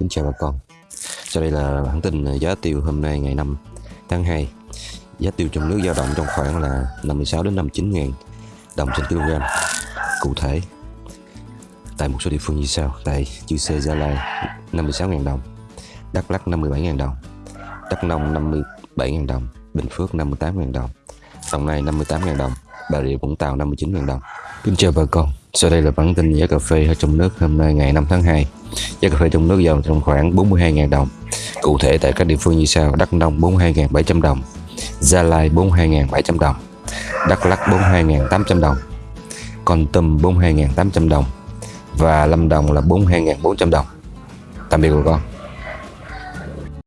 Kính chào bà con. Sau đây là bản tin à, giá tiêu hôm nay ngày 5 tháng 2 Giá tiêu trong nước dao động trong khoảng là 56 đến 59 ngàn đồng trên kg Cụ thể. Tại một số địa phương như sau, Tại Chư Sê Gia Lai 56 ngàn đồng, Đắk Lắk 57 ngàn đồng, Đắk Nông 57 ngàn đồng, Bình Phước 58 ngàn đồng Đồng Nai 58 ngàn đồng, Bà Rịa, Vũng Tàu 59 ngàn đồng. Kính chào bà con. Sau đây là bản tin giá cà phê ở trong nước hôm nay ngày 5 tháng 2 Giá cà phê trong nước dao trong khoảng 42.000 đồng. Cụ thể tại các địa phương như sau, Đắk Nông 42.700 đồng, Gia Lai 42.700 đồng, Đắk Lắk 42.800 đồng Con Tum 42.800 đồng Và Lâm Đồng là 42.400 đồng. Tạm biệt bà con.